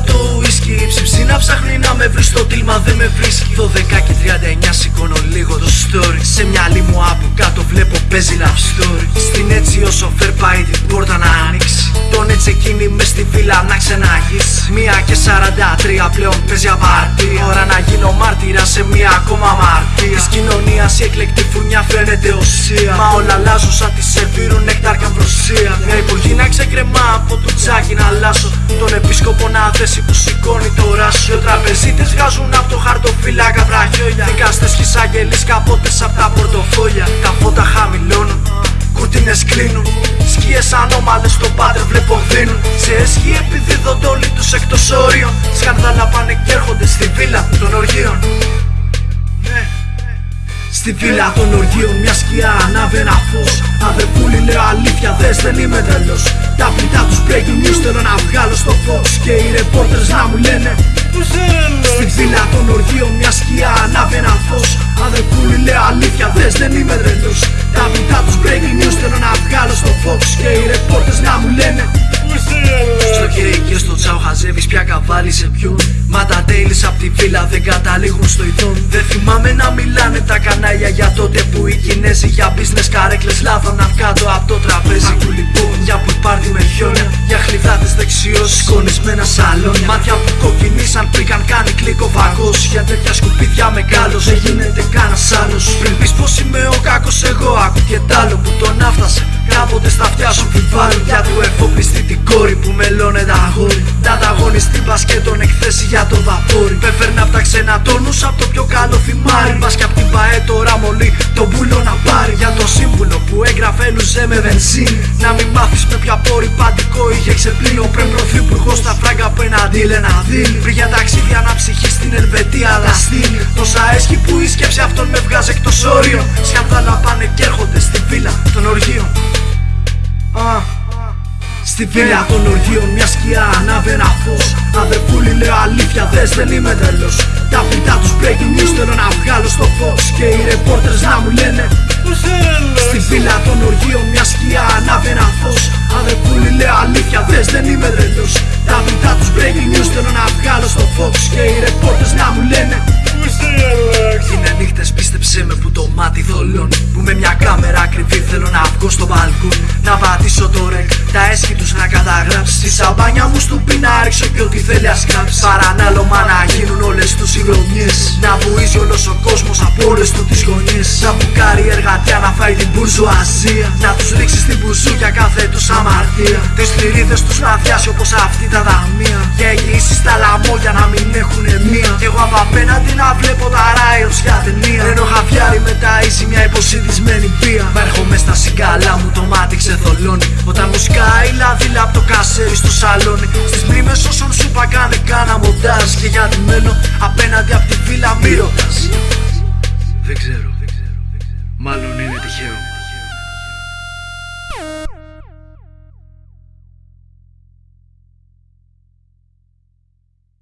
του ίσκι Ψήψη να ψάχνει να με βρει στο τίλμα δεν με βρίσκει. 12 και 39 σηκώνω λίγο το story. Σε μυαλί μου από κάτω βλέπω παίζει love story. Στην έτσι ο σοφέρ πάει την πόρτα να ανοίξει Τον έτσι εκείνη μες στη βίλα να ξεναγήσει Μία και 43 πλέον παίζει απάρτη Ώρα να γίνω μάρτυρα σε μία ακόμα μαρτία Της κοινωνίας η εκλεκτή φουνιά φαίνεται οσία. Μα όλα αλλάζουν σαν τη σερβίρουν νεκτάρ καμπροσία Μια υπουργή να ξεκρεμά από το τσάκι να αλλάσω. Τον επίσκοπο να δέσει που σηκώνει το ράσιο Τραπεζίτες βγάζουν από το χαρτοφύλακα βραχιόλια. Δικαστές και εισαγγελείς καπότες από τα πορτοφόλια. Τα φώτα χαμηλώνουν Κουρτίνες κλείνουν Σκιές ανώμαλες στο πάτερ βλέπω δίνουν. Σε έσχη επιδίδονται όλοι τους εκτός όριων Σκανδάλα πάνε και έρχονται στη βίλα των οργείων. Ναι. Στη βίλα των οργείων μια σκιά ανάβει ένα φως. Αδερφούλη λέω αλήθεια δες δεν είμαι τρελός Τα πλητά τους breaking news θέλω να βγάλω στο φως. Και οι reporters να μου λένε Στη βίλα των οργείων μια σκιά ανάβει ένα φως. Αδερφούλη λέω αλήθεια δες δεν είμαι τρελός Τα πλητά πια καβάλι σε ποιον Μα τα τέλεις απ' τη βίλα δεν καταλήγουν στο ειδόν Δεν θυμάμαι να μιλάνε τα κανάλια για τότε που οι Κινέζοι Για business καρέκλες λάθωναν κάτω από το τραπέζι. Ακού λοιπόν για που πάρτι με χιόνια Για χλιδάτες δεξιός σκονισμένα σαλόνια. Μάτια που κοκκινήσαν πριν κάνει κλικο βαγός. Για τέτοια σκουπίδια μεγάλος δεν γίνεται κανένας άλλος. Πριν πεις πως είμαι ο κακός εγώ άκου και τ' άλλο για το δαπόρι Πέφερνα απ' τα ξένα τόνους απ' το πιο καλό θυμάρι Μπας και απ' την ΠαΕ τώρα μολύ το μπουλό να πάρει. Για το σύμβουλο που έγραφε λουζέ με βενζίνη. Να μην μάθεις με ποια πόρη παντικό είχε ξεπλύνει. Ο πριν πρωθυπουργός στα φράγκα απέναντι λένα δίλη Πριν για ταξίδια να ψυχεί στην Ελβετία αλλά στείλει. Τόσα έσχη που η σκέψη αυτόν με βγάζει εκτός όριων. Σκανδάλα πάνε και έρχονται Στη βίλα των οργείων μια σκιά ανάβει ένα φως. Αδερφούλη λέω αλήθεια δες δεν είμαι τρελός Τα πιτά τους breaking news θέλω να βγάλω στο φως. Και οι reporters να μου λένε Στη βίλα των οργείων μια σκιά ανάβει ένα φως Αδερφούλη λέω αλήθεια δες δεν είμαι τρελός Τα πιτά τους breaking news θέλω να βγάλω στο φως. Και οι reporters καταγράψει Τη σαμπάνια μου στο πει να ρίξω και ό,τι θέλει ας κάψει Παρανάλωμα να γίνουν όλες τους οι Να βουίζει όλος ο κόσμος από όλες του τις γωνιές. Να μπουκάρει εργατιά να φάει την μπουρζουαζία. Να τους ρίξεις στην μπουζούκια κάθε τους αμαρτία. Τις θηρίδες τους να διάσει όπως αυτή τα δαμεία Και εγγυήσεις στα λαμόγια να μην έχουν μία. Κι εγώ από απέναντι να βλέπω τα ράιλς για ταινία. Ενώ χαβιάρι μετά η μια υποσυντισμένη πία Μα έρχομαι στα Και γιατί μένω απέναντι από τη βίλα μη ρωτάς Δεν ξέρω, μάλλον είναι τυχαίο